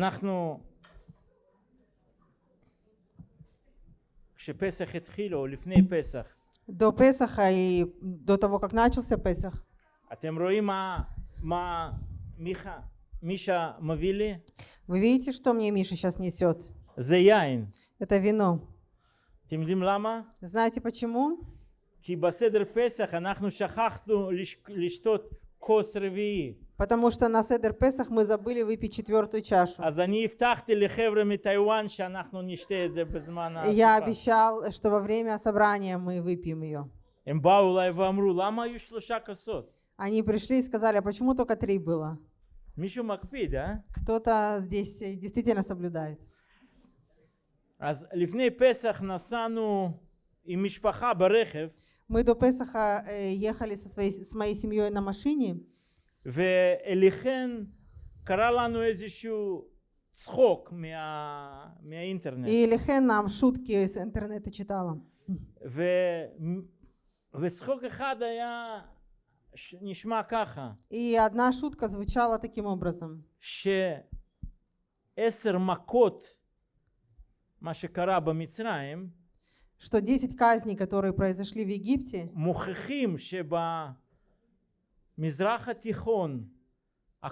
אנחנו, כשפסח התחיל, או לפני פסח, До Песаха и до того, как начался Песах, אתם רואים מה, מה מיכה, מישה מביא לי? вы видите, что мне Миша сейчас несет? זה יין. Это вино. אתם יודעים למה? Знаете почему? כי בסדר פסח אנחנו שכחנו לש- לשתות כוס רביעי. Потому что на Седер Песах мы забыли выпить четвертую чашу. Я обещал, что во время собрания мы выпьем ее. Они пришли и сказали, а почему только три было? Кто-то здесь э, действительно соблюдает. Мы до Песаха э, ехали со своей, с моей семьей на машине. ואליכן קרה לנו איזשהו צחוק מה... מהאינטרנט. и Лихен нам шутки с интернета читала. ו... וצחוק אחד היה, ש... נשמע ככה, И одна шутка звучала таким образом, שעשר מכות, מה שקרה במצרים, что 10 казней, которые произошли в Египте, מוכיחים שבמזרח Мизраха Тихон, а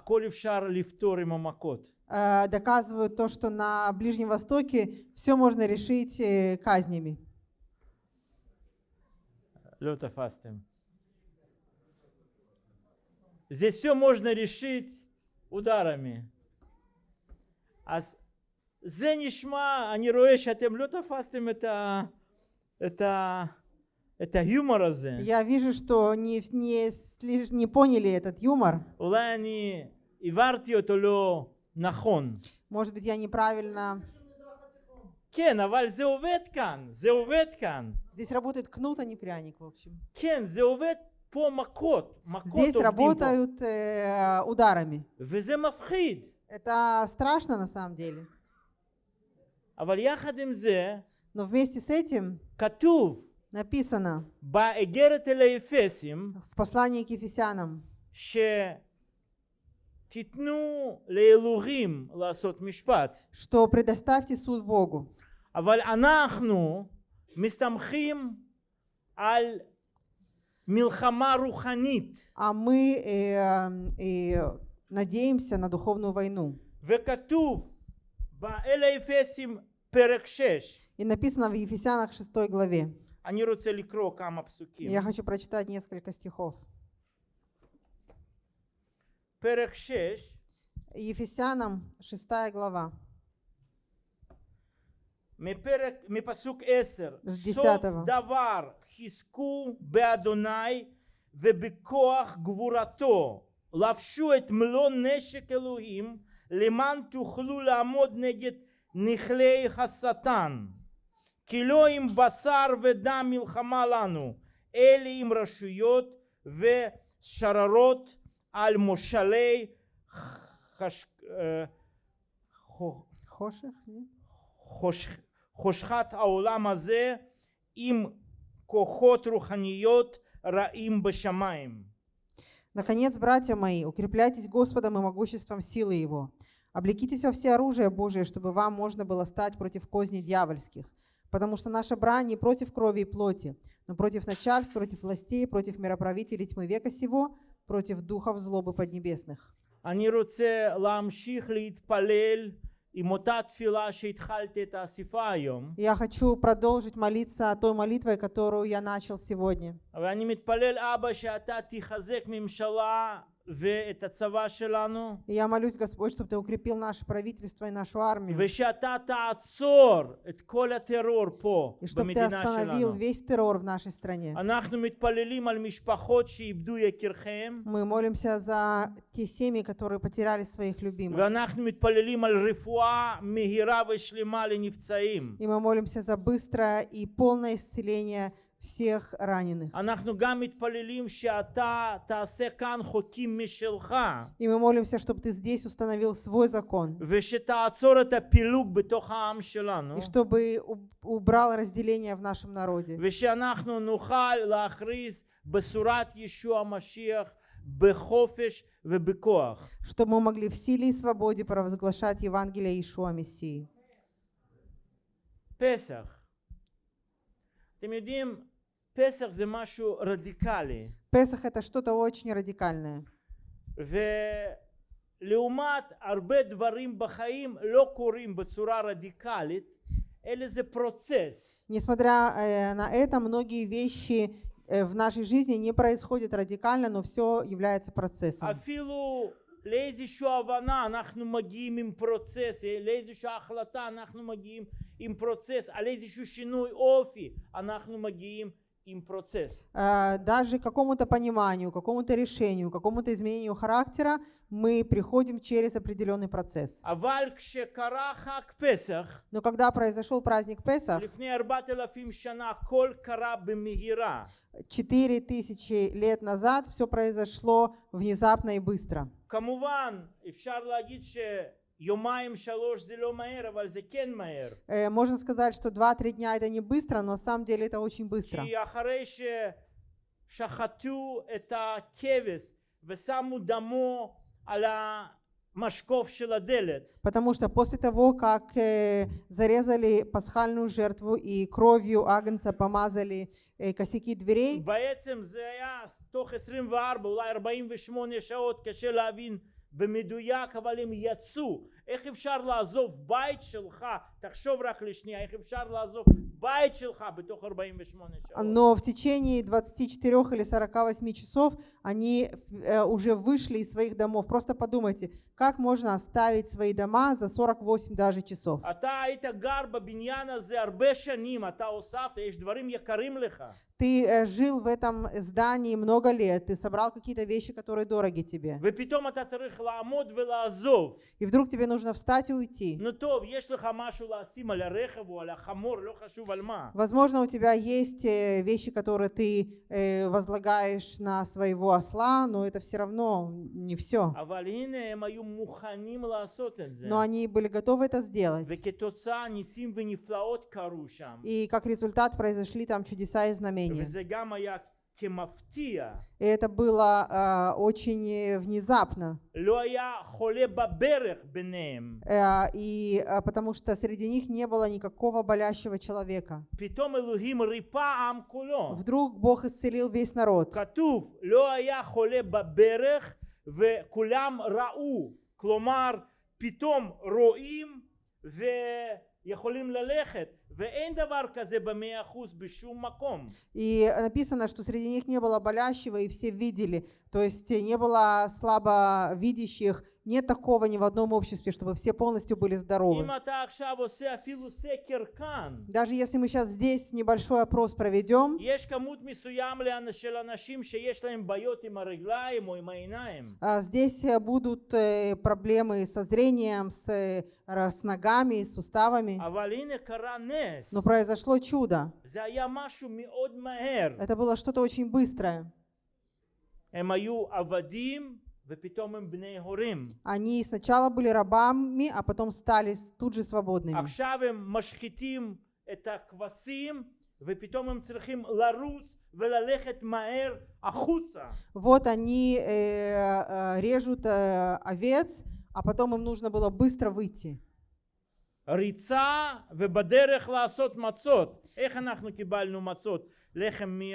э, доказывают то, что на Ближнем Востоке все можно решить э, казнями. Здесь все можно решить ударами. А Зенишма, а не Роэш, а тем это, это ה, את, ה, את ההומור הזה. Я вижу, что не, не, слиш- не поняли этот юмор. אולי אני העברתי אותו לא נכון. Может быть, я неправильно... כן, אבל זה עובד כאן, זה עובד כאן. Здесь работает кнут, а не пряник, в общем. כן, זה עובד פה מכות, מכות Здесь עובדים פה. работают э, ударами. וזה מפחיד. Это страшно на самом деле. אבל יחד עם זה, Но вместе с этим כתוב написано באגרת אל האפסים в послании к Ефесянам, שתיתנו לאלוהים לעשות משפט, что предоставьте суд Богу. אבל אנחנו מסתמכים על מלחמה רוחנית, А мы э, э, надеемся на духовную войну. וכתוב באל האפסים פרק 6, И написано в Ефесянах 6 главе. אני רוצה לקרוא כמה פסוקים, Я хочу прочитать несколько стихов. פרק 6, Ефесянам 6 глава. מפרק, מפסוק 10, з סוף 10. דבר חזקו באדוני ובכוח גבורתו, לבשו את מלוא נשק אלוהים, למען תוכלו לעמוד נגד נכלי השטן. כי לא עם בשר ודם מלחמה לנו, אלא עם רשויות ושררות על מושלי חש... אה, חו- Хоших? нет? חוש... חושכת העולם הזה עם כוחות רוחניות רעים בשמיים. Наконец, братья мои, укрепляйтесь Господом и могуществом силы Его. Облекитесь во все оружие Божие, чтобы вам можно было стать против козней дьявольских. Потому что наша брань не против крови и плоти, но против начальств, против властей, против мироправителей тьмы века сего, против духов злобы поднебесных. אני רוצה להמשיך להתפלל עם אותה תפילה שהתחלתי את האספה היום, Я хочу продолжить молиться той молитвой, которую я начал сегодня. ואני מתפלל אבא שאתה תחזק ממשלה ואת הצבא שלנו, и я молюсь, Господь, чтобы Ты укрепил наше правительство и нашу армию. И чтобы Ты остановил весь террор в нашей стране. Мы молимся за те семьи, которые потеряли своих любимых. И мы молимся за быстрое и полное исцеление всех раненых. אנחנו גם מתפללים שאתה תעשה כאן חוקים משלך, И мы молимся, чтобы Ты здесь установил свой закон. ושתעצור את הפילוג בתוך העם שלנו, И чтобы у- убрал разделение в нашем народе. ושאנחנו נוכל להכריז בשורת ישוע המשיח בחופש ובכוח. чтобы мы могли в силе и свободе провозглашать Евангелие Иешуа Мессии. פסח. אתם יודעים, פסח זה משהו רדיקלי. Песах это что-то очень радикальное. ולעומת הרבה דברים בחיים לא קורים בצורה רדיקלית, אלא זה פרוצס. Несмотря э, на это, многие вещи э, в нашей жизни не происходят радикально, но все является процессом. אפילו לאיזושהי הבנה אנחנו מגיעים עם פרוצס, לאיזושהי החלטה אנחנו מגיעים עם פרוצס, על איזשהו שינוי אופי אנחנו מגיעים עם פרוצס. Э, Даже к какому-то пониманию, какому-то решению, какому-то изменению характера мы приходим через определенный процесс. אבל כשקרה חג פסח, Но когда произошел праздник Песах, לפני ארבעת אלפים שנה, הכל קרה במהירה. четыре тысячи лет назад все произошло внезапно и быстро. כמובן, אפשר להגיד שיומיים Э, можно сказать, что 2-3 дня это не быстро, но на самом деле это очень быстро. Потому что после того, как э, зарезали пасхальную жертву и кровью агнца помазали э, косяки дверей, בעצם זה היה תוך 24 אולי 48 שעות קשה להבין במדויק אבל הם יצאו איך אפשר לעזוב בית שלך תחשוב רק לשנייה איך אפשר לעזוב בית שלך בתוך 48 שעות но в течение 24 или 48 часов они э, уже вышли из своих домов. Просто подумайте, как можно оставить свои дома за 48 даже часов? אתה היית גר בבניין הזה הרבה שנים אתה הוספת יש דברים יקרים לך Ты э, жил в этом здании много лет, ты собрал какие-то вещи, которые дороги тебе. И вдруг тебе нужно встать и уйти. Возможно, у тебя есть э, вещи, которые ты э, возлагаешь на своего осла, но это все равно не все. Но они были готовы это сделать. И как результат произошли там чудеса и знамения וזה גם היה כמפתיע И это было э, очень э, внезапно. לא היה חולה בברך ביניהם Э, и э, потому что среди них не было никакого болящего человека. פתאום אלוהים ריפא עם כולו Вдруг Бог исцелил весь народ. כתוב לא היה חולה בברך וכולם ראו כלומר פתאום רואים ויכולים ללכת И написано, что среди них не было болящего, и все видели. То есть не было слабовидящих. Нет такого ни в одном обществе, чтобы все полностью были здоровы. Даже если мы сейчас здесь небольшой опрос проведем, а, здесь э, будут э, проблемы со зрением, с, э, с ногами, с суставами но произошло чудо. Это было что-то очень быстрое. Они сначала были рабами, а потом стали тут же свободными. Вот они э, э, режут э, овец, а потом им нужно было быстро выйти. ריצה ובדרך לעשות מצות איך אנחנו קיבלנו מצות לחם מי-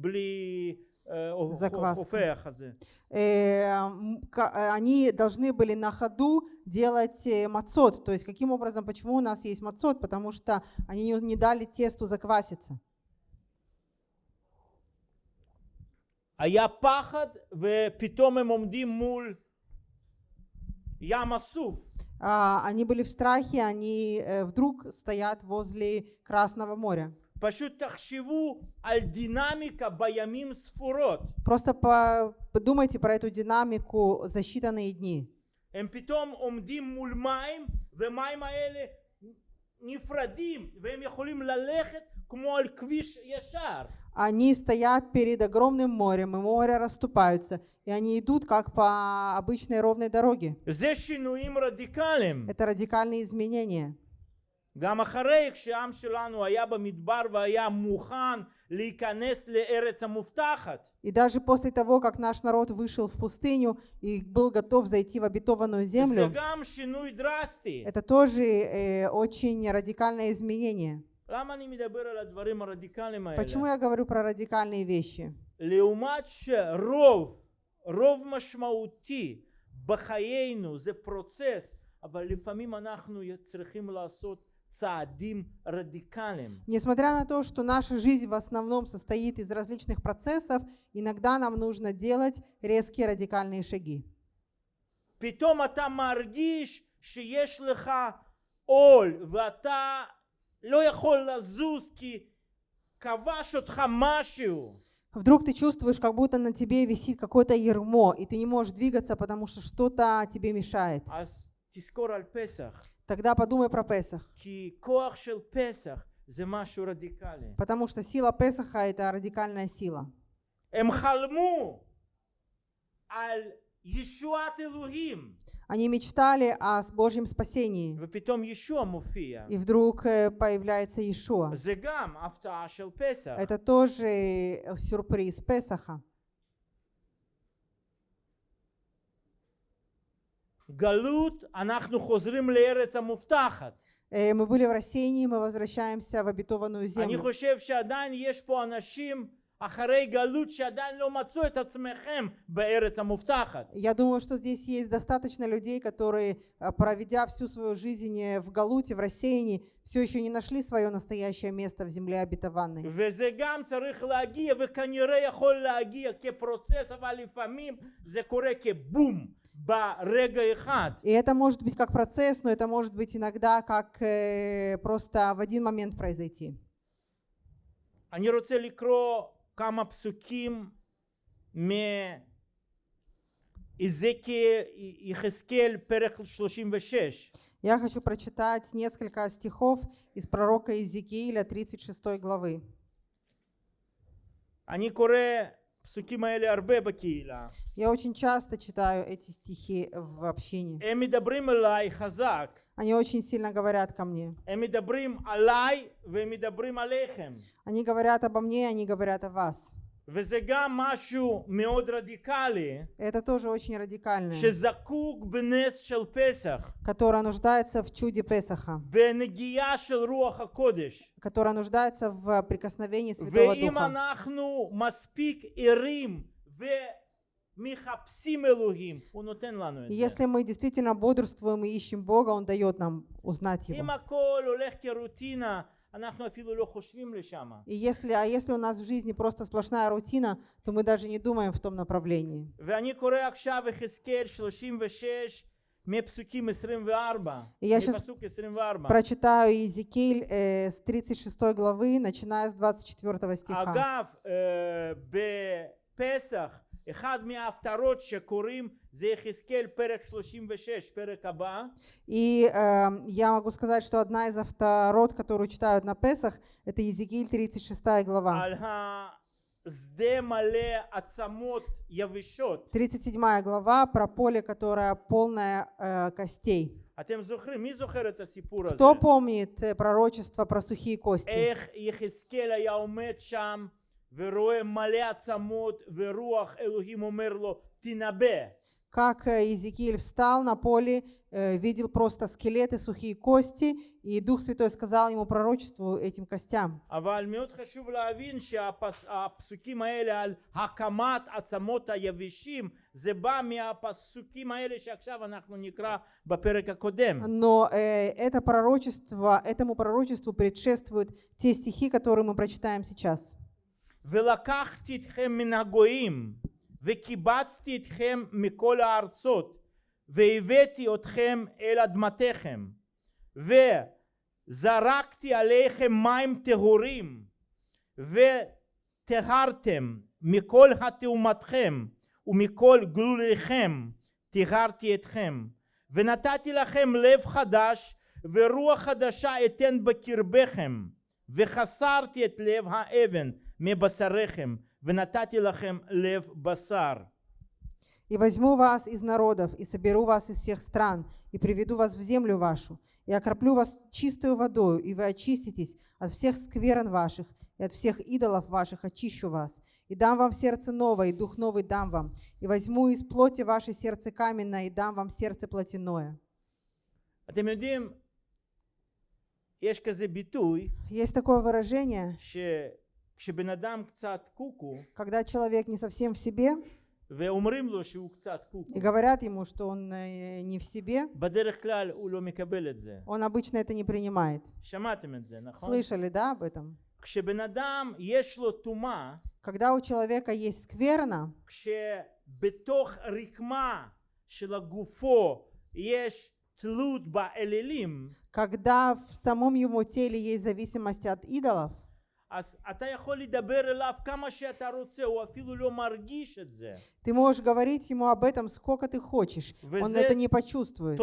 בלי אה, закваска. הופך הזה Э, м, ка- э, они должны были на ходу делать э, мацот. То есть каким образом, почему у нас есть мацот? Потому что они не, не дали тесту закваситься. היה פחד ופתאום הם עומדים מול ים אסוף А, они были в страхе, они э, вдруг стоят возле Красного моря. פשוט תחשבו על דינמיקה בימים ספורות Просто по- подумайте про эту динамику за считанные дни. הם פתאום עומדים מול מים ומים האלה נפרדים והם יכולים ללכת כמו על כביש ישר Они стоят перед огромным морем, и море расступаются, и они идут как по обычной ровной дороге. זה שינויים רדיקליים Это радикальные изменения. גם אחרי כשהעם שלנו היה במדבר והיה מוכן להיכנס לארץ המובטחת. И даже после того, как наш народ вышел в пустыню и был готов зайти в обетованную זה землю, גם שינוי דרסטי. это тоже э, очень радикальное изменение. למה אני מדבר על הדברים הרדיקליים האלה? Почему я говорю про радикальные вещи? לעומת שרוב, רוב משמעותי בחיינו זה פרוצס, אבל לפעמים אנחנו צריכים לעשות צעדים רדיקליים. Несмотря на то, что наша жизнь в основном состоит из различных процессов, иногда нам нужно делать резкие радикальные шаги. פתאום אתה מרגיש שיש לך עול ואתה לא יכול לזוז כי כבש אותך משהו. Вдруг ты чувствуешь, как будто на тебе висит какое-то ермо, и ты не можешь двигаться, потому что что-то тебе мешает. אז תזכור על פסח, Тогда подумай про Песах. כי כוח של פסח זה משהו רדיקלי. Потому что сила Песаха – это радикальная сила. Они мечтали о Божьем спасении. И вдруг э, появляется Иешуа. Это тоже э, сюрприз Песаха. Э, мы были в рассеянии, мы возвращаемся в обетованную землю. חושב שעדיין יש פה אנשים אחרי גלות שעדיין לא מצאו את עצמכם בארץ המובטחת. Я думаю, что здесь есть достаточно людей, которые, а, проведя всю свою жизнь э, в Галуте, в рассеянии, все еще не нашли свое настоящее место в земле обетованной. וזה גם צריך להגיע וכנראה יכול להגיע כפרוצס אבל לפעמים זה קורה כבום ברגע אחד. И это может быть как процесс, но это может быть иногда как э, просто в один момент произойти. אני רוצה לקרוא כמה פסוקים מיחזקאל פרק 36. Я хочу прочитать несколько стихов из пророка Иезекииля 36 главы. אני קורא я очень часто читаю эти стихи в общении. Они очень сильно говорят ко мне. Они говорят обо мне, они говорят о вас וזה גם משהו מאוד רדיקלי, Это тоже очень радикальное, שזקוק בנס של פסח, которое нуждается в чуде Песаха, בנגיעה של רוח הקודש. которое нуждается в прикосновении Святого ואם Духа. אנחנו מספיק ערים ומחפשים אלוהים, הוא נותן לנו את И זה. если мы действительно бодрствуем и ищем Бога, Он дает нам узнать אם Его. הכל הולך כרוטינה, אנחנו אפילו לא חושבים לשם. И если, а если у нас в жизни просто сплошная рутина, то мы даже не думаем в том направлении. ואני קורא עכשיו יחזקאל 36 מפסוקים 24, И я щас מפסוק 24. Прочитаю Иезекииль э, с 36 главы, начиная с 24 стиха. אגב, אה, בפסח, אחד מההפטרות שקוראים זה יחזקאל פרק 36, פרק הבא, И э, я могу сказать, что одна из авторот, которую читают на Песах, это Иезекииль 36 глава. על השדה מלא עצמות יבשות. 37 глава про поле, которое полное э, костей. אתם זוכרים, מי זוכר את הסיפור הזה? Кто помнит э, пророчество про сухие кости? איך יחזקאל היה עומד שם ורואה מלא עצמות ורוח אלוהים אומר לו תנבא. Как э, Иезекииль встал на поле, э, видел просто скелеты, сухие кости, и Дух Святой сказал ему пророчеству этим костям. אבל מאוד חשוב להבין שהפסוקים האלה על הקמת עצמות היבשים זה בא מהפסוקים האלה שעכשיו אנחנו נקרא בפרק הקודם. Но э, это пророчество, этому пророчеству предшествуют те стихи, которые мы прочитаем сейчас. ולקחתי אתכם מן הגויים וקיבצתי אתכם מכל הארצות והבאתי אתכם אל אדמתכם וזרקתי עליכם מים טהורים וטהרתם מכל התאומתכם ומכל גלוליכם טיהרתי אתכם. ונתתי לכם לב חדש ורוח חדשה אתן בקרבכם וחסרתי את לב האבן מבשריכם ונתתי לכם לב בשר. И возьму вас из народов, и соберу вас из всех стран, и приведу вас в землю вашу, и окроплю вас чистую водою, и вы очиститесь от всех скверн ваших, и от всех идолов ваших очищу вас, и дам вам сердце новое, и дух новый дам вам, и возьму из плоти ваше сердце каменное, и дам вам сердце плотяное». אתם יודעים, יש כזה ביטוי Есть такое выражение, когда человек не совсем в себе, и говорят ему, что он э, не в себе, он обычно это не принимает. Слышали, да, об этом? Когда у человека есть скверна, когда в самом его теле есть зависимость от идолов, ты можешь говорить ему об этом сколько ты хочешь. Он это не почувствует.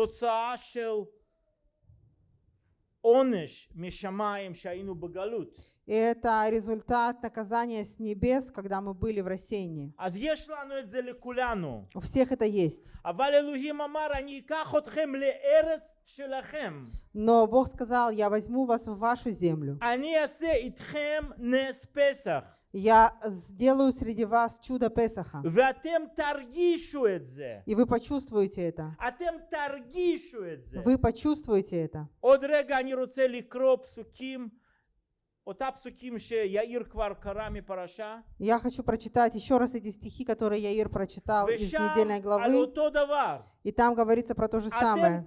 И это результат наказания с небес, когда мы были в рассеянии. У всех это есть. Но Бог сказал, я возьму вас в вашу землю. Я сделаю среди вас чудо Песаха. И вы почувствуете это. Вы почувствуете это. Я хочу прочитать еще раз эти стихи, которые Яир прочитал из недельной главы. И там говорится про то же самое.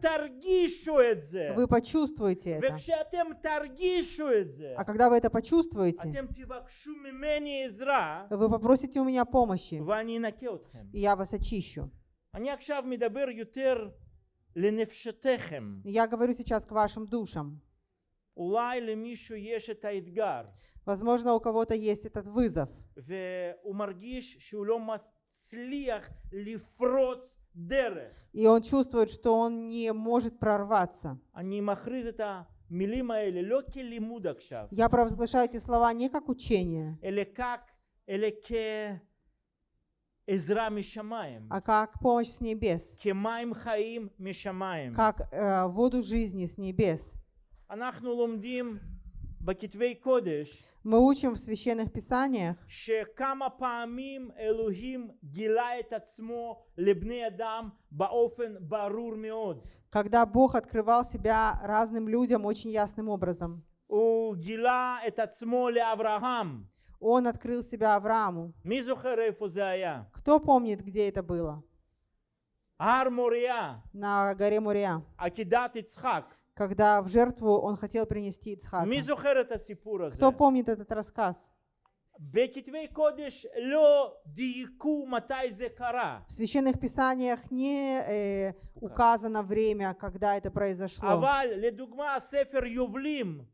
Вы почувствуете это. А когда вы это почувствуете, вы попросите у меня помощи, и я вас очищу. Я говорю сейчас к вашим душам. Возможно, у кого-то есть этот вызов. И он чувствует, что он не может прорваться. Я провозглашаю эти слова не как учение, а как помощь с небес, как э, воду жизни с небес. Мы учим в священных писаниях, когда Бог открывал себя разным людям очень ясным образом. Он открыл себя Аврааму. Кто помнит, где это было? На горе Мурия когда в жертву он хотел принести Ицхака. מי זוכר את הסיפור הזה? Кто помнит этот рассказ? בכתבי קודש לא דייקו מתי זה קרה. В священных писаниях не э, указано время, когда это произошло. אבל לדוגמה ספר יובלים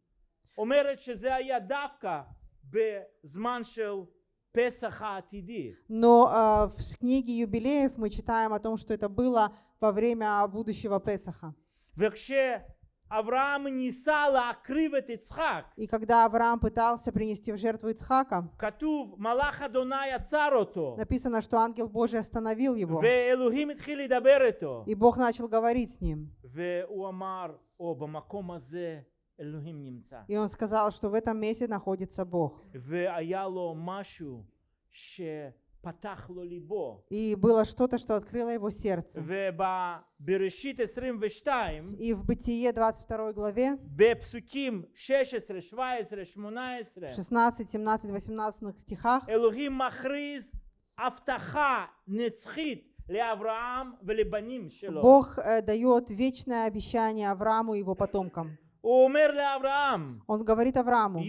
אומרת שזה היה דווקא בזמן של פסח העתידי. Но э, в книге юбилеев мы читаем о том, что это было во время будущего Песаха. וכשאברהם Авраам несала окрывет Ицхак. И когда Авраам пытался принести в жертву Ицхака, Катув Малаха Доная Царото. Написано, что ангел Божий остановил его. И Бог начал говорить с ним. И он сказал, что в этом месте находится Бог. И было что-то, что открыло его сердце. И в Бытие 22 главе, 16, 17, 18 стихах, Бог э, дает вечное обещание Аврааму и его потомкам. Он говорит Аврааму,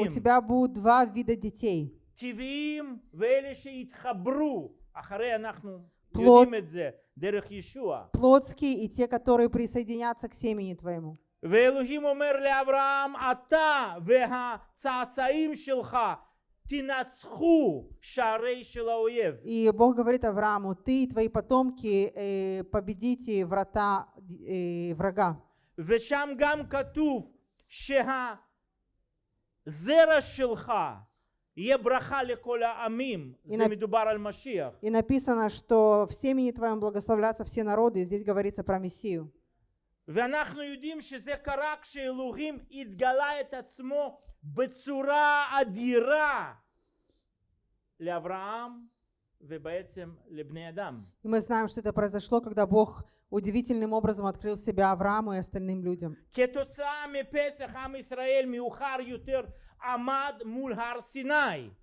у тебя будут два вида детей. טבעיים ואלה שהתחברו, אחרי אנחנו פלוט- יודעים את זה, דרך ישוע. Плотские и те, которые присоединятся к семени твоему. ואלוהים אומר לאברהם, אתה והצאצאים שלך תנצחו שערי של האויב. И Бог говорит Аврааму, ты и твои потомки э, победите врата э, врага. ושם גם כתוב שהזרע שלך И написано, что в семени твоем благословлятся все народы, и здесь говорится про Мессию. ואנחנו יודעים שזה קרה כשאלוהים התגלה את עצמו בצורה אדירה לאברהם ובעצם לבני אדם. И мы знаем, что это произошло, когда Бог удивительным образом открыл себя Аврааму и остальным людям. כתוצאה מפסח עם ישראל מאוחר יותר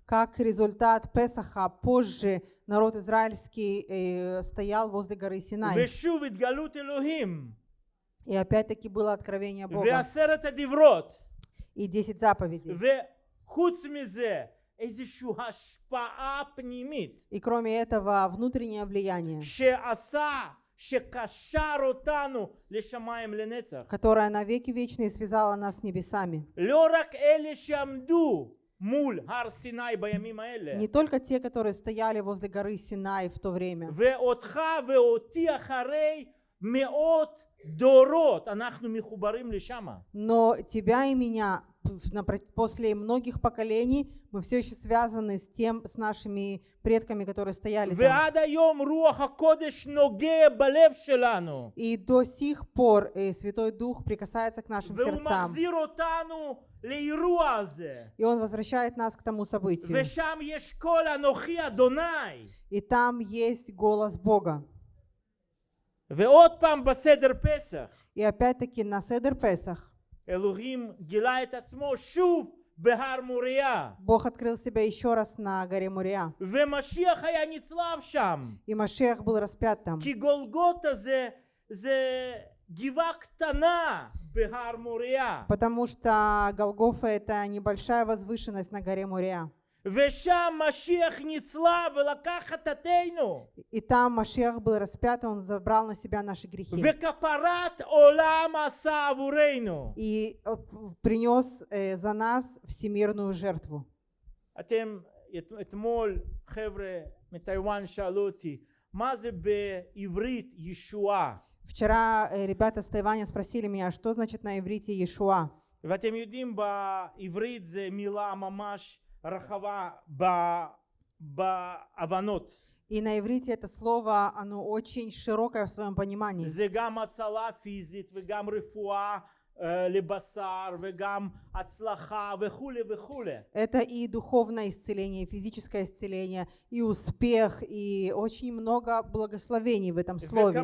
Как результат Песаха позже народ израильский э, стоял возле горы Синай. И опять-таки было откровение Бога. И десять заповедей. И кроме этого внутреннее влияние которая на веки вечные связала нас с небесами. Не только те, которые стояли возле горы Синай в то время. Но тебя и меня после многих поколений мы все еще связаны с тем, с нашими предками, которые стояли там. И до сих пор э, Святой Дух прикасается к нашим сердцам. И он возвращает нас к тому событию. И там есть голос Бога. И опять-таки на Седер Песах Бог открыл себя еще раз на горе Мурия. И Машех был распят там. Потому что Голгофа это небольшая возвышенность на горе Мурия. ושם משיח נצלב ולקח חטאתנו. И там Машех был распят, и он забрал на себя наши грехи. וכפרת עולם עשה עבורנו. И э, принес э, за нас всемирную жертву. אתם, את- אתמול חבר'ה מטיוואן שאלו אותי, מה זה בעברית ישועה? Вчера э, ребята с Тайваня спросили меня, что значит на иврите Иешуа. ואתם יודעים, בעברית זה מילה ממש рахава ба, ба аванот. И на иврите это слово, оно очень широкое в своем понимании. Это и духовное исцеление, и физическое исцеление, и успех, и очень много благословений в этом слове.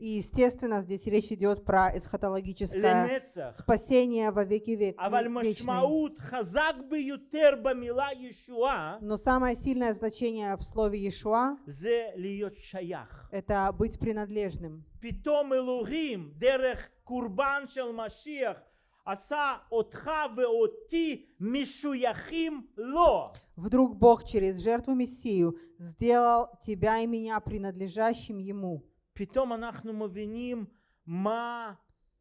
И, естественно, здесь речь идет про эсхатологическое спасение во веки век. Но самое сильное значение в слове Иешуа – это быть принадлежным. פתאום אלוהים דרך קורבן של משיח עשה אותך ואותי משויכים לו. Вдруг Бог через жертву Мессию сделал тебя и меня принадлежащим Ему. פתאום אנחנו מבינים מה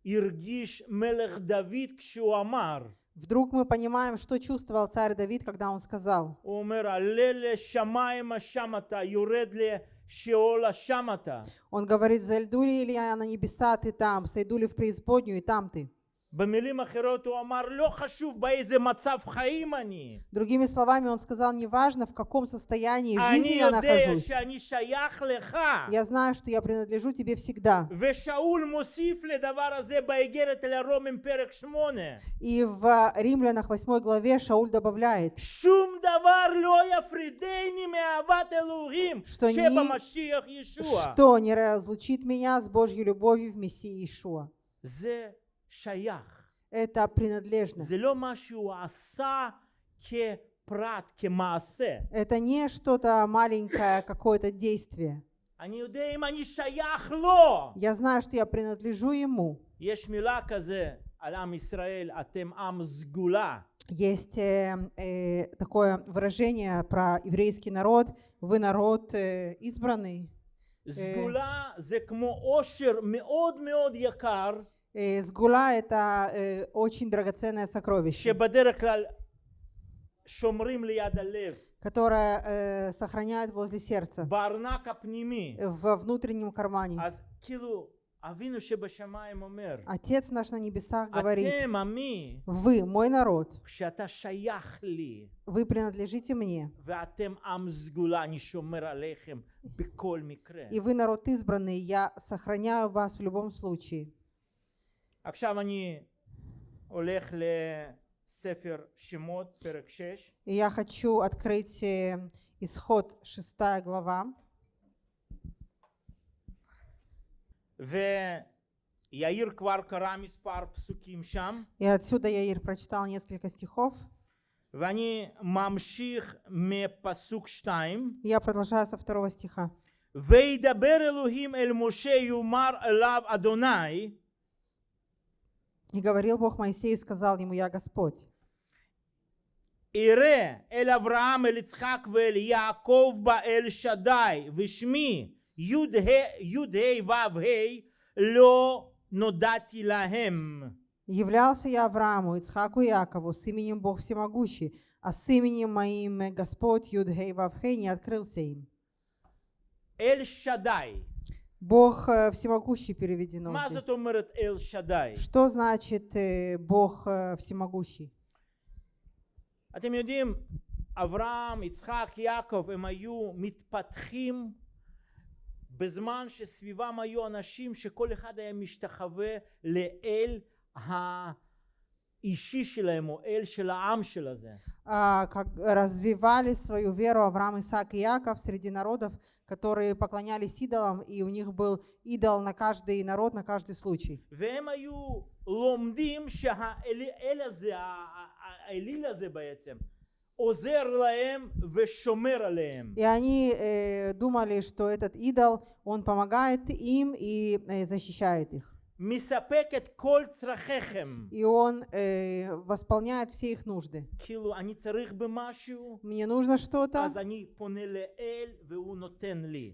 הרגיש מלך דוד כשהוא אמר. Вдруг мы понимаем, что чувствовал царь Давид, когда он сказал, הוא אומר, עלה לשמיים השם אתה, יורד לשאול השם אתה. он говорит, зайду ли я на небеса, ты там, сойду ли в преисподнюю, и там ты. Другими словами, он сказал, неважно, в каком состоянии жизни я нахожусь, я знаю, что я принадлежу тебе всегда. И в Римлянах 8 главе Шауль добавляет, что не, что не разлучит меня с Божьей любовью в Мессии Иешуа. זה שייך. Это принадлежность. זה לא מה שהוא עשה כפרט, כמעשה. Это не что-то маленькое, какое-то действие. אני יודע אם אני שייך לו. Я знаю, что я принадлежу Ему. יש מילה כזה על עם ישראל, אתם עם סגולה. Есть э, э, такое выражение про еврейский народ. Вы народ э, избранный. סגולה זה כמו עושר מאוד מאוד יקר, Э, Сгула – это э, очень драгоценное сокровище, שבדרך כלל שומרים ליד הלב, которое э, сохраняет возле сердца, בארנק הפנימי. в внутреннем кармане. אז כאילו, אבינו שבשמיים אומר, Отец наш на небесах говорит, אתם עמי, вы мой народ, כשאתה שייך לי, вы принадлежите мне, ואתם עם סגולה, אני שומר עליכם בכל מקרה. и вы народ избранный, я сохраняю вас в любом случае. עכשיו אני הולך לספר שמות, פרק 6, И я хочу открыть э, исход 6 глава. ויאיר כבר קרא מספר פסוקים שם, И отсюда Яир прочитал несколько стихов. ואני ממשיך מפסוק 2, И Я продолжаю со второго стиха. וידבר אלוהים אל משה יאמר אליו אדוני, и говорил Бог Моисею, сказал ему, я Господь. Ире эль Авраам, эль Ицхак, эль Яаков, ба эль Шадай, вишми, Юдхей, вавхей, ло нодати лахем. Являлся я Аврааму, Ицхаку и Якову с именем Бог Всемогущий, а с именем моим Господь Юдхей, Вавхей не открылся им. Эль Шадай. Бог э, Всемогущий переведено מה здесь. זאת אומרת אל שדי? Что значит э, Бог э, Всемогущий? אתם יודעים, אברהם, יצחק, יעקב, הם היו מתפתחים בזמן שסביבם היו אנשים שכל אחד היה משתחווה לאל האישי שלהם, או אל של העם של הזה. А, как развивали свою веру Авраам, Исаак и Яков среди народов, которые поклонялись идолам, и у них был идол на каждый народ, на каждый случай. והם היו לומדים שהאל הזה, ה- ה- האליל הזה בעצם, עוזר להם ושומר עליהם. И они э, думали, что этот идол, он помогает им и э, защищает их. И он э, восполняет все их нужды. Мне нужно что-то.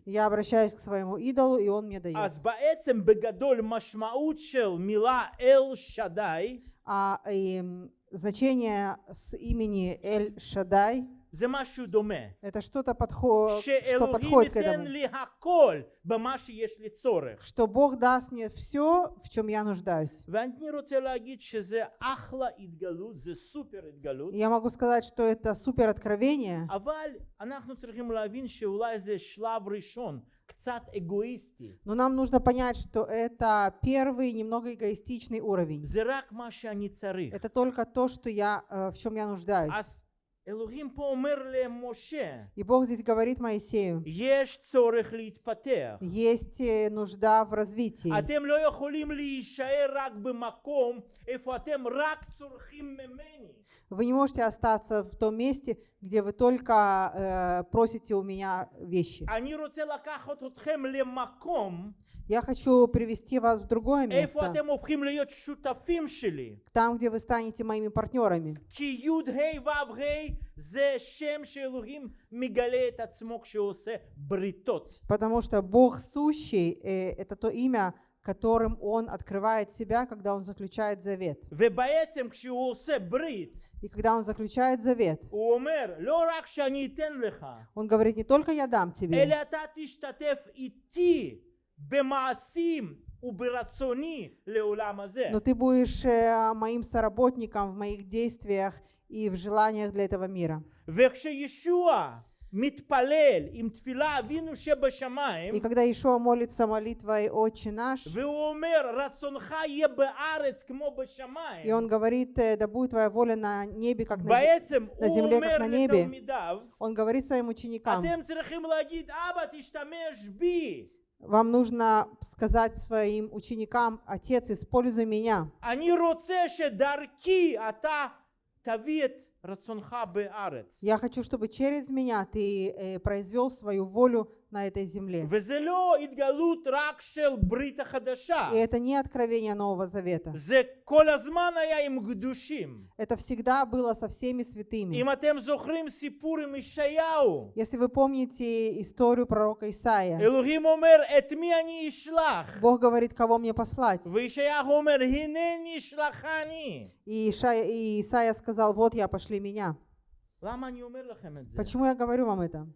Я обращаюсь к своему идолу, и он мне дает. А и, значение с имени Эль Шадай זה משהו דומה. это что-то подхо- что שאלוהים подходит к ייתן этому. לי הכל במה שיש לי צורך. Что Бог даст мне все, в чем я нуждаюсь. ואני רוצה להגיד שזה אחלה התגלות, זה סופר התגלות, И я могу сказать, что это супер откровение, אבל אנחנו צריכים להבין שאולי זה שלב ראשון, קצת אגואיסטי. но нам нужно понять, что это первый немного эгоистичный уровень. זה רק מה שאני צריך. Это только то, что я, э, в чем я нуждаюсь. И Бог здесь говорит Моисею, есть э, нужда в развитии. Вы не можете остаться в том месте, где вы только э, просите у меня вещи. Я хочу привести вас в другое место. Там, где вы станете моими партнерами. Потому что Бог сущий э, – это то имя, которым он открывает себя, когда он заключает завет. И когда он заключает завет, он говорит, не только я дам тебе, но ты будешь моим соработником в моих действиях и в желаниях для этого мира. מתפלל עם תפילה אבינו שבשמיים וכדא ישוע מוליצה מוליטווי אוצ'י נש והוא אומר רצונך יהיה בארץ כמו בשמיים יון גברית דבו твоя воля на небе как בעצם הוא אומר לתלמידיו он говорит своим ученикам אתם צריכים להגיד אבא תשתמש בי вам нужно сказать своим ученикам, Отец, используй меня. אני רוצה שדרכי אתה תביא את רצונך בארץ. я хочу, чтобы через меня ты э, произвел свою волю на этой земле. И это не откровение Нового Завета. Это всегда было со всеми святыми. Если вы помните историю пророка Исаия, Бог говорит, кого мне послать. И Исаия сказал, вот я пошли после меня. Почему я говорю вам это?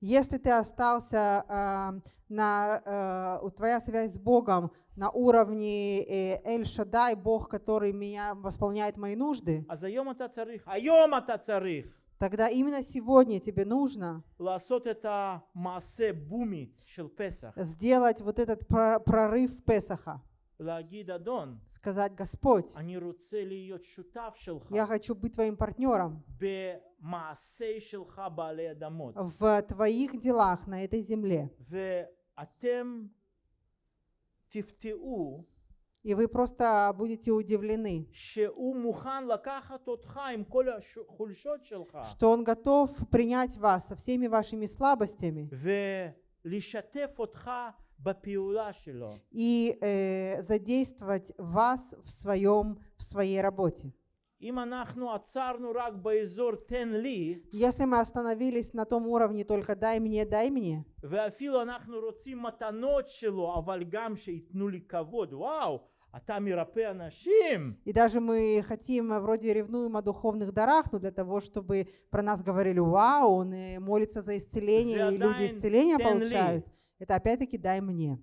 Если ты остался э, на э, твоя связь с Богом на уровне э, Эль Шадай, Бог, который меня восполняет мои нужды тогда именно сегодня тебе нужно сделать вот этот прорыв Песаха. Сказать, Господь, я хочу быть твоим партнером в твоих делах на этой земле. ואתם תפתעו И вы просто будете удивлены, שהוא מוכן לקחת אותך עם כל החולשות שלך что Он готов принять вас со всеми вашими слабостями ולשתף אותך בפעולה שלו. и э, задействовать вас в, своем, в своей работе. אם אנחנו עצרנו רק באזור תן לי, Если мы остановились на том уровне только «дай мне, дай мне», ואפילו אנחנו רוצים מתנות שלו, אבל גם שייתנו לי כבוד, וואו, אתה מרפא אנשים. и даже мы хотим, вроде ревнуем о духовных дарах, но для того, чтобы про нас говорили, вау, он э, молится за исцеление, и люди исцеление получают. Это опять-таки дай мне.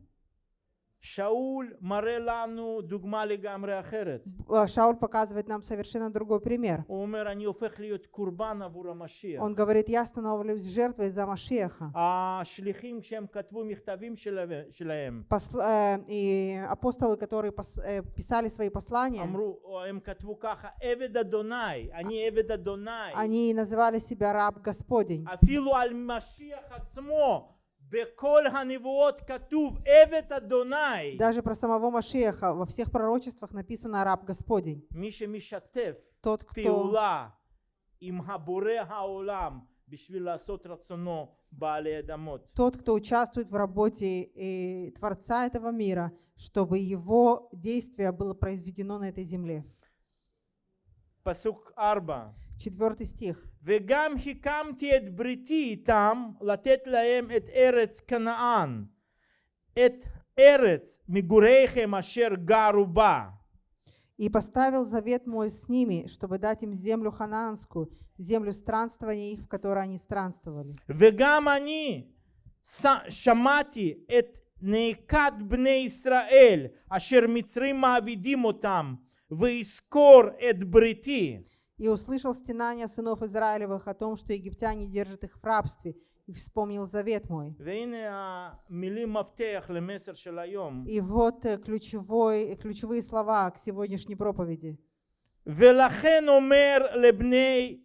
Шауль Марелану Дугмали Гамре э, Шауль показывает нам совершенно другой пример. Он говорит, я становлюсь жертвой за Машеха. Э, и апостолы, которые э, писали свои послания, они называли себя раб Господень. Даже про самого Машеха во всех пророчествах написано «раб Господень». Тот, кто тот, кто участвует в работе и Творца этого мира, чтобы его действие было произведено на этой земле. Четвертый стих. וגם הקמתי את בריתי איתם לתת להם את ארץ כנען, את ארץ מגוריכם אשר גרו בה. «И поставил завет мой с ними, чтобы дать им землю ханаанскую, землю странствования их, в которой они странствовали. וגם אני ש- שמעתי את נאקת בני ישראל אשר מצרים מעבידים אותם, ואזכור את בריתי. И услышал стенания сынов Израилевых о том, что египтяне держат их в рабстве, и вспомнил завет мой». והנה המילים מפתח למסר של היום. И вот э, ключевой, ключевые слова к сегодняшней проповеди. ולכן אומר לבני,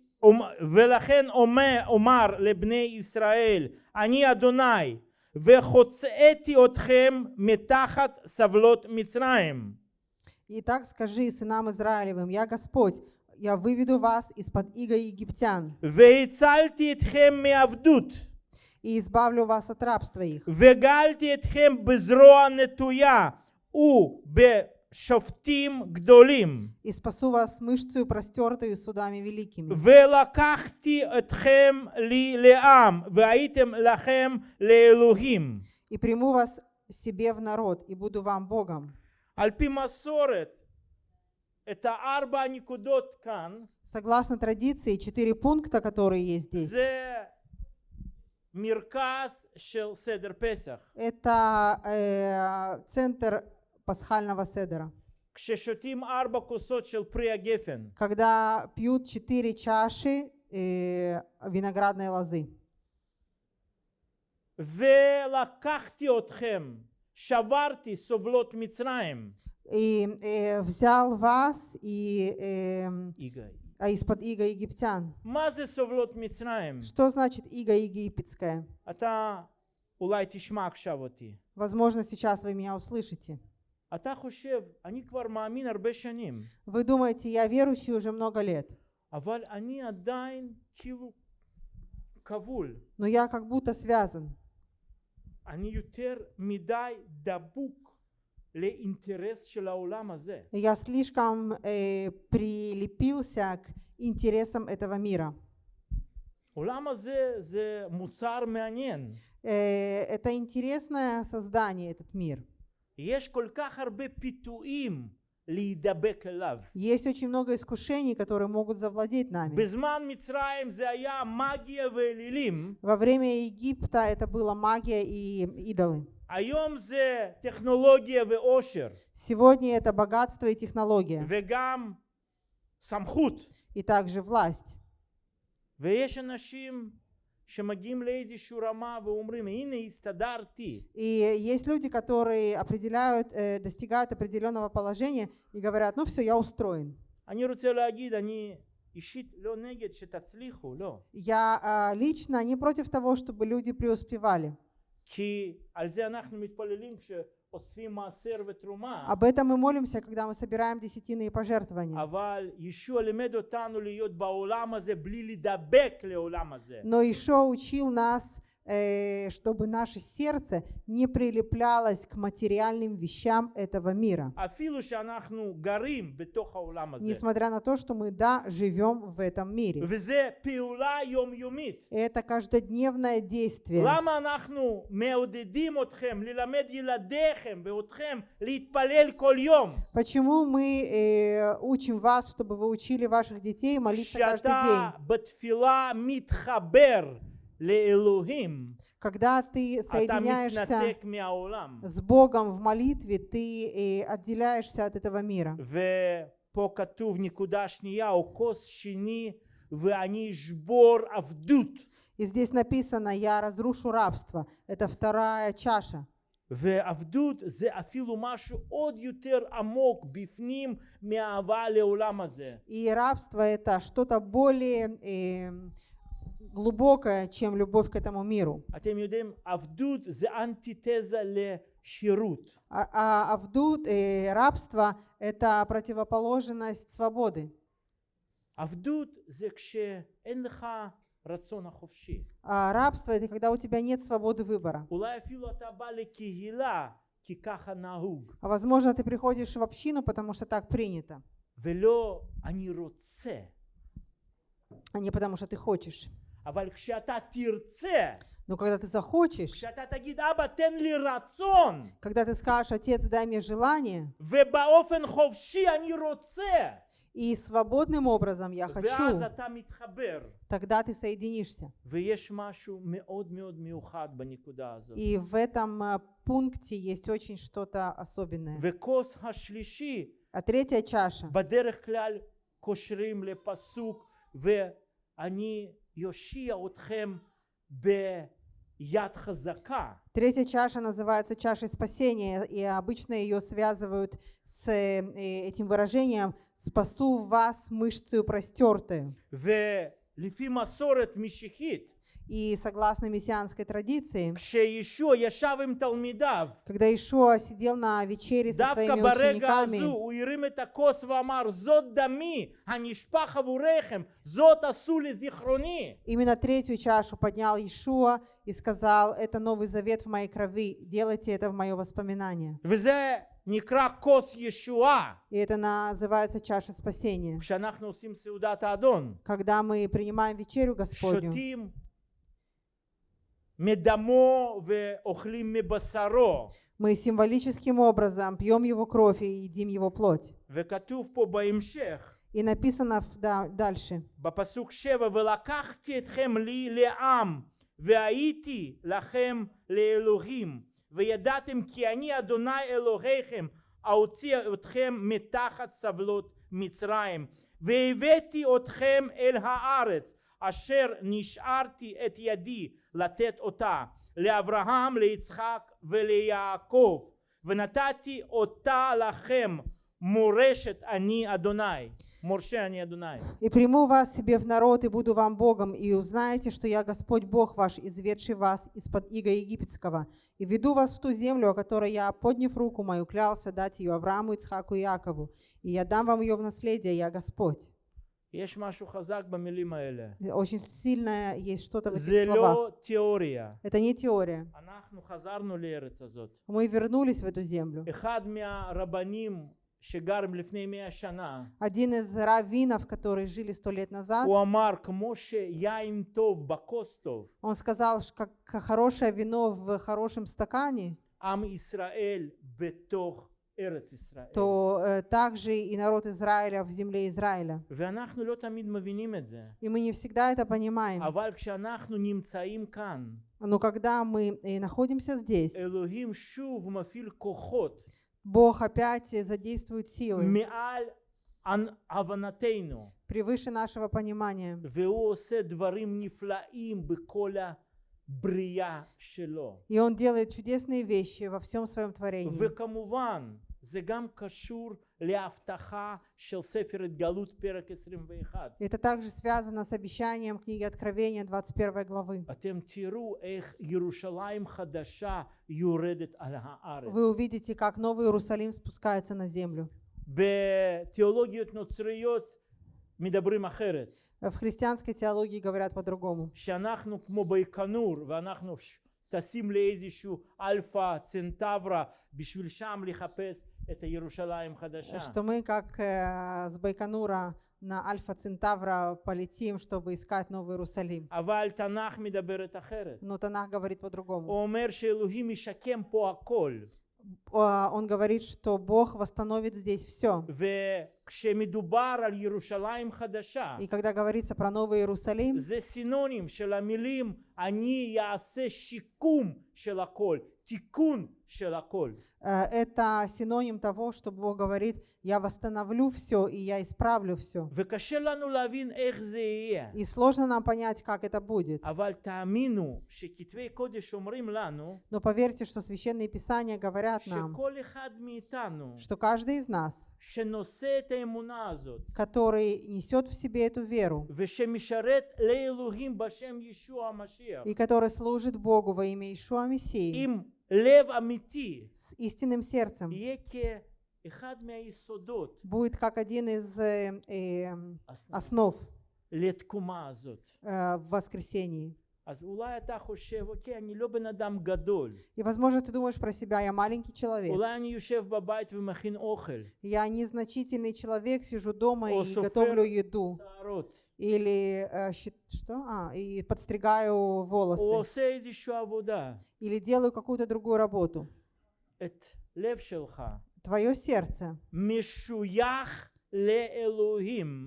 ולכן אומר, אומר לבני ישראל, אני אדוני, וחוצאתי אתכם מתחת סבלות מצרים. «Итак скажи сынам Израилевым, я Господь, я выведу вас из-под иго египтян והצלתי אתכם מעבדות, и избавлю вас от рабства их, וגאלתי אתכם בזרוע נטויה ובשופטים גדולים, и спасу вас мышцею простертою судами великими, ולקחתי אתכם לי לעם, והייתם לכם לאלוהים. и приму вас себе в народ, и буду вам Богом». על פי מסורת, את הארבע הנקודות כאן, Согласно традиции, четыре пункта, которые есть здесь, זה מרכז של סדר פסח. это э, центр пасхального седера. כששותים ארבע כוסות של פרי הגפן, Когда пьют четыре чаши э, виноградной лозы. ולקחתי אתכם, שברתי סובלות מצרים. И э, взял вас и, эм, יגאל. а из-под иго египтян. מה זה סובלות מצרים? Что значит иго египетское? אתה אולי תשמע עכשיו אותי. Возможно, сейчас вы меня услышите. אתה חושב, אני כבר מאמין הרבה שנים, Вы думаете, я верующий уже много лет, אבל אני עדיין כאילו כבול. но я как будто связан. אני יותר מדי דבוק я слишком э, прилепился к интересам этого мира. Э, это интересное создание, этот мир. Есть очень много искушений, которые могут завладеть нами. Во время Египта это была магия и идолы. Сегодня это богатство и технология. И также власть. И есть люди, которые определяют, э, достигают определенного положения и говорят, ну все, я устроен. Они они Я а, лично не против того, чтобы люди преуспевали. כי על זה אנחנו מתפללים כשאוספים מעשר ותרומה. Об этом мы молимся, когда мы собираем десятины и пожертвования. אבל ישוע לימד אותנו להיות בעולם הזה בלי להידבק לעולם הזה. Но Ишо учил нас, э, Э, чтобы наше сердце не прилеплялось к материальным вещам этого мира. Несмотря на то, что мы, да, живем в этом мире. Это каждодневное действие. Почему мы э, учим вас, чтобы вы учили ваших детей молиться каждый день? בתפילה מתחבר לאלוהים, Когда ты אתה соединяешься מתנתק מהעולם. с Богом в молитве, ты э, отделяешься от этого мира. ופה כתוב נקודה שנייה, או כוס שני, ואני אשבור עבדות. И здесь написано, я разрушу рабство. Это вторая чаша. ועבדות זה אפילו משהו עוד יותר עמוק בפנים מהאהבה לעולם הזה. И рабство это что-то более э, глубокое, чем любовь к этому миру. אתם יודעים, עבדות זה אנטיתזה לשירות. А, а авдут, э, рабство это противоположность свободы. עבדות זה כשאין לך רצון החופשי. А рабство это когда у тебя нет свободы выбора. אולי אפילו אתה בא לקהילה כי ככה נהוג, А возможно, ты приходишь в общину, потому что так принято, ולא אני רוצה. а не потому что ты хочешь. אבל כשאתה תרצה, Но когда ты захочешь, כשאתה תגיד אבא תן לי רצון, когда ты скажешь, отец, дай мне желание, ובאופן חופשי אני רוצה, и свободным образом я хочу, ואז אתה מתחבר. тогда ты соединишься. ויש משהו מאוד מאוד מיוחד בנקודה הזאת. И в этом а, пункте есть очень что-то особенное. וכוס השלישי, А третья чаша. בדרך כלל קושרים לפסוק ואני יושיע אתכם ביד חזקה. Третья чаша называется чашей спасения, и обычно ее связывают с э, этим выражением «спасу вас мышцею простертую». ולפי מסורת משיחית, И согласно мессианской традиции, כשישוע ישב עם תלמידיו, когда Ишуа сидел на вечере со דווקא своими ברגע учениками, הזו הוא הרים את הכוס ואמר, זאת דמי הנשפך עבורכם, זאת עשו לזיכרוני. именно третью чашу поднял Ишуа и сказал, это новый завет в моей крови, делайте это в мое воспоминание. וזה נקרא כוס ישועה. И это называется чаша спасения. כשאנחנו עושים סעודת האדון, Когда мы принимаем вечерю Господню, שותים מדמו ואוכלים מבשרו. мы символическим образом пьем его кровь и едим его плоть. וכתוב פה בהמשך, И написано в- да, дальше. בפסוק שבע, ולקחתי אתכם לי לעם, והייתי לכם לאלוהים, וידעתם כי אני אדוני אלוהיכם, אוציא אתכם מתחת סבלות מצרים, והבאתי אתכם אל הארץ, אשר נשארתי את ידי לתת אותה, לאברהם, ליצחק וליעקב, ונתתי אותה לכם מורשת אני אדוני. מורשה אני אדוני. «И приму вас себе в народ, и буду вам Богом, и узнаете, что я Господь Бог ваш, изведший вас из-под иго египетского, и веду вас в ту землю, о которой я, подняв руку мою, клялся дать ее Аврааму, Ицхаку и Якову, и я дам вам ее в наследие, я Господь». יש משהו חזק במילים האלה. Очень сильно есть что-то в זה этих словах. לא תיאוריה. Это не теория. אנחנו חזרנו לארץ הזאת. Мы вернулись в эту землю. אחד מהרבנים שגרים לפני מאה שנה, Один из раввинов, которые жили сто лет назад, הוא אמר, כמו שיין טוב בכוס טוב, он сказал, что как хорошее вино в хорошем стакане, עם ישראל בתוך ארץ ישראל. то э, также и народ Израиля в земле Израиля. И мы не всегда это понимаем. Но когда мы э, находимся здесь, Бог опять задействует силы превыше нашего понимания. И Он делает чудесные вещи во всем своем творении. וכמובן, זה גם קשור להבטחה של ספר התגלות פרק 21. Это также связано с обещанием книги Откровения 21 главы. אתם תראו איך ירושלים חדשה יורדת על הארץ. Вы увидите, как Новый Иерусалим спускается на землю. בתיאולוגיות נוצריות מדברים אחרת. В христианской теологии говорят по-другому. שאנחנו כמו בייקנור ואנחנו טסים לאיזשהו אלפא צנטברה בשביל שם לחפש את הירושלים חדשה. Что мы, как э, с Байконура на Альфа Центавра полетим, чтобы искать Новый Иерусалим. אבל תנ"ך מדברת אחרת. Но Танах говорит по-другому. הוא אומר שאלוהים ישקם פה הכל. А, Он говорит, что Бог восстановит здесь все. וכשמדובר על ירושלים חדשה, И когда говорится про Новый Иерусалим, זה סינונים של המילים אני אעשה שיקום של הכל, תיקון של הכל. э, Э, это синоним того, что Бог говорит, я восстановлю все и я исправлю все. И сложно нам понять, как это будет. Но поверьте, что Священные Писания говорят нам, что каждый из нас, который несет в себе эту веру, и который служит Богу во имя Ишуа Мессии, לב אמיתי с истинным сердцем, יהיה כאחד מהיסודות будет как один из э, э, основ לתקומה הזאת. э, в воскресении. И, возможно, ты думаешь про себя, я маленький человек. Я незначительный человек, сижу дома и готовлю еду. Или э, что? А, и подстригаю волосы. Или делаю какую-то другую работу. Твое сердце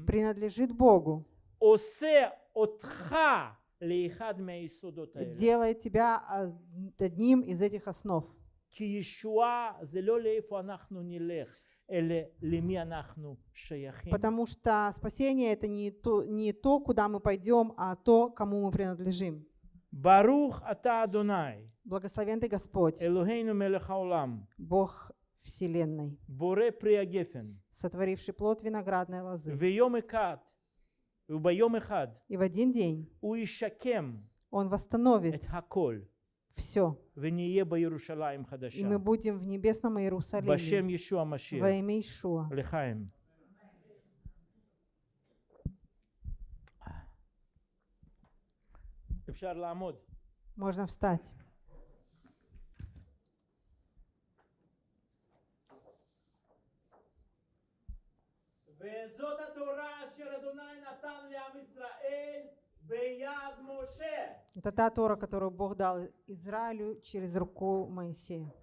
принадлежит Богу делает тебя а, одним из этих основ. Потому что спасение — это не то, не то, куда мы пойдем, а то, кому мы принадлежим. Барух. Благословен ты Господь. Бог Вселенной. Сотворивший плод виноградной лозы. И в один день הוא ישקם Он восстановит את הכל, все. ונהיה בירושלים И חדשה. мы будем в небесном Иерусалиме בשם ישוע המשיח. во имя Ишуа. לחיים. אפשר לעמוד. Можно встать. וזאת התורה Это та Тора, которую Бог дал Израилю через руку Моисея.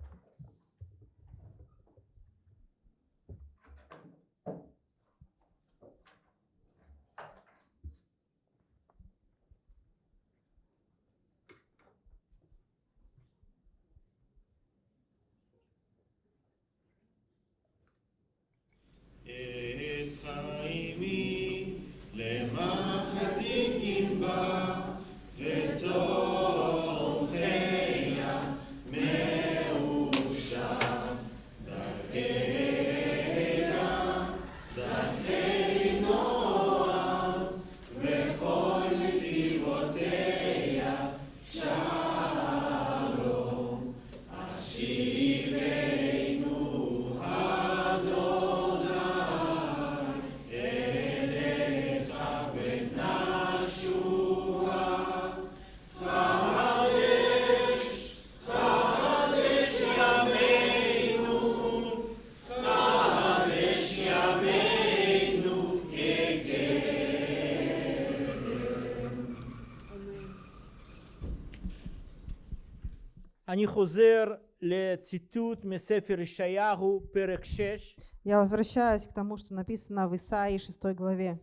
אני חוזר לציטוט מספר ישעיהו, פרק 6, Я возвращаюсь к тому, что написано в Исаии 6 главе.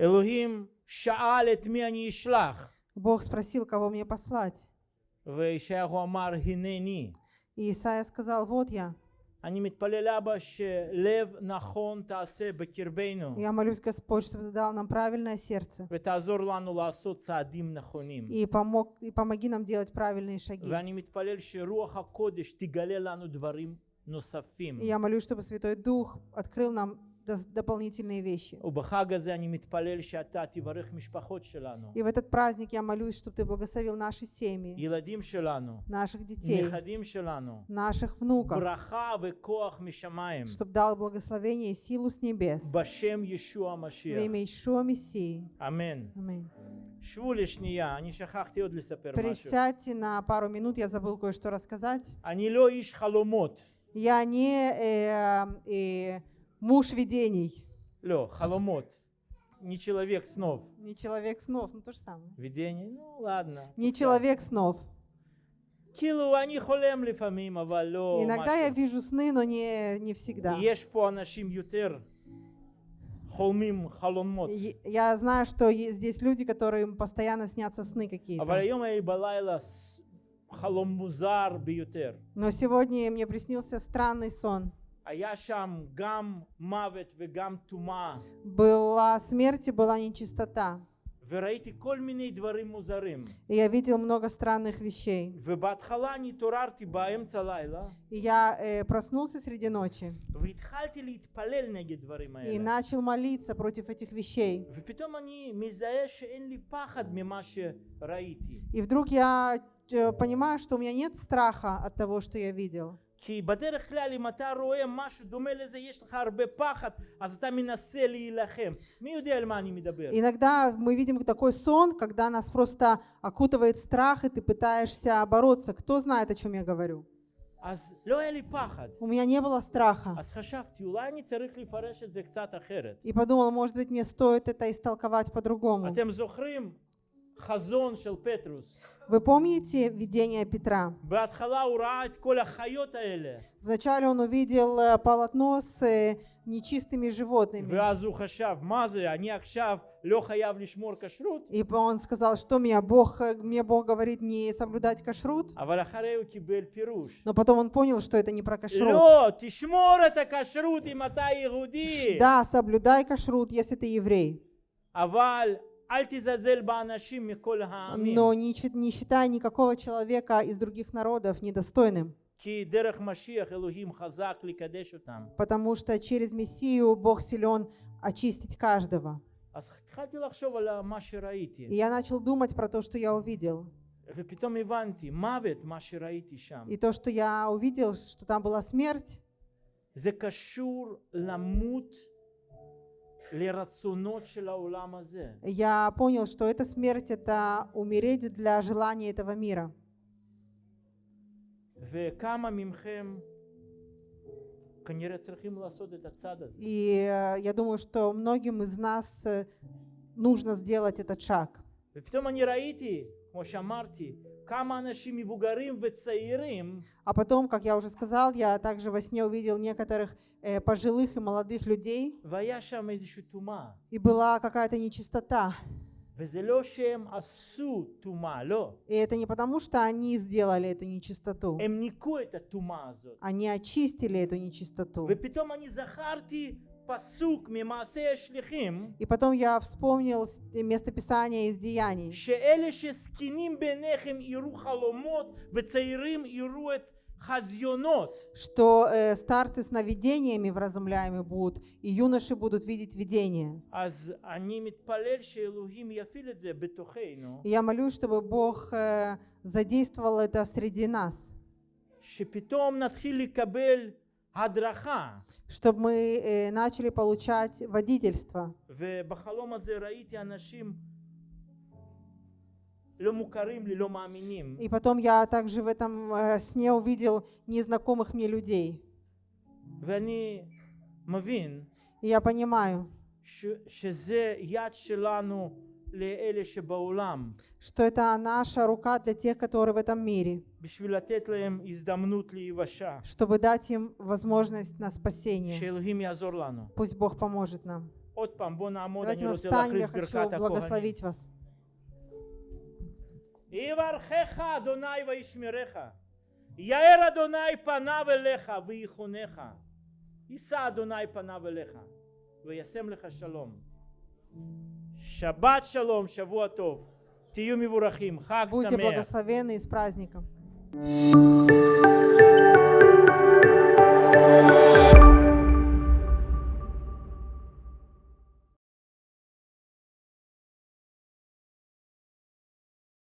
אלוהים שאל את מי אני אשלח, Бог спросил, кого мне послать. וישעיהו אמר הנני. И Исаия сказал, вот я. Я молюсь, Господь, чтобы Ты дал нам правильное сердце. И, помог, и помоги нам делать правильные шаги. Я молюсь, чтобы Святой Дух открыл нам дополнительные вещи. И в этот праздник я молюсь, чтобы ты благословил наши семьи, наших детей, наших внуков, чтобы дал благословение и силу с небес. В имя Ишуа Мессии. Аминь. Присядьте на пару минут, я забыл кое-что рассказать. Я не... Э, э, Муж видений. Лё, халомот. Не человек снов. Не человек снов, ну то же самое. Видение, ну ладно. Не пускай. человек снов. Иногда я вижу сны, но не, не всегда. Я знаю, что здесь люди, которым постоянно снятся сны какие-то. Но сегодня мне приснился странный сон. Была смерть и была нечистота. И я видел много странных вещей. И я э, проснулся среди ночи. И начал молиться против этих вещей. И вдруг я э, понимаю, что у меня нет страха от того, что я видел. כי בדרך כלל אם אתה רואה משהו דומה לזה, יש לך הרבה פחד, אז אתה מנסה להילחם. מי יודע על מה אני מדבר? Иногда мы видим такой сон, когда нас просто окутывает страх, и ты пытаешься бороться. Кто знает, о чем я говорю? אז לא היה לי פחד. У меня не было страха. אז חשבתי, אולי אני צריך לפרש את זה קצת אחרת. И подумал, может быть, мне стоит это истолковать по-другому. אתם זוכרים חזון של פטרוס. Вы помните видение Петра? בהתחלה הוא ראה את כל החיות האלה, Вначале он увидел э, полотно с э, нечистыми животными. ואז הוא חשב, מה זה, אני עכשיו לא חייב לשמור כשרות? И он сказал, что меня Бог, э, мне Бог говорит не соблюдать кашрут. אבל אחרי הוא קיבל פירוש. Но потом он понял, что это не про кашрут. לא, תשמור את הכשרות אם אתה יהודי. Да, соблюдай кашрут, если ты еврей. אבל אל תזלזל באנשים מכל העמים. Но не, чит- не считай никакого человека из других народов недостойным. כי דרך משיח אלוהים חזק לקדש אותם. Потому что через Мессию Бог силен очистить каждого. אז התחלתי לחשוב על מה שראיתי, И я начал думать про то, что я увидел. ופתאום הבנתי, מוות, מה שראיתי שם, И то, что я увидел, что там была смерть, זה קשור למות я понял, что эта смерть — это умереть для желания этого мира. וכמה מכם כנראה צריכים לעשות את הצעד הזה. И э, я думаю, что многим из нас э, нужно сделать этот шаг. ופתאום אני ראיתי, כמו שאמרתי, а потом, как я уже сказал, я также во сне увидел некоторых э, пожилых и молодых людей. И была какая-то нечистота. И это не потому, что они сделали эту нечистоту. Они очистили эту нечистоту. ופתאום אני זכרתי פסוק ממעשה השליחים, И потом я вспомнил с- местописание из Деяний, שאלה שזקנים ביניכם יראו חלומות וצעירים יראו את חזיונות. что э, старцы сновидениями вразумляемы будут, и юноши будут видеть видения. אז אני מתפלל שאלוהים יפעיל את זה בתוכנו, И я молюсь, чтобы Бог э, задействовал это среди нас, שפתאום נתחיל לקבל הדרכה. чтобы мы э, начали получать водительство. ובחלום הזה ראיתי אנשים לא מוכרים לי, לא מאמינים, И потом я также в этом э, сне увидел незнакомых мне людей. ואני מבין И я понимаю, ש, שזה יד שלנו לאלה שבעולם, что это наша рука для тех, которые в этом мире, בשביל לתת להם הזדמנות להיוושע, чтобы дать им возможность на спасение. שאלוהים יעזור לנו. Пусть Бог поможет нам. עוד פעם, בוא נעמוד, Давайте אני мы רוצה встанем, я להכריז хочу ברכת הכהנים. благословить вас. יברכך אדוני וישמרך. יאר אדוני פניו אליך ויחונך. יישא אדוני פניו אליך וישם לך שלום. Шаббат шалом, шавуатов. Тию мивурахим. Будьте благословенны и с праздником.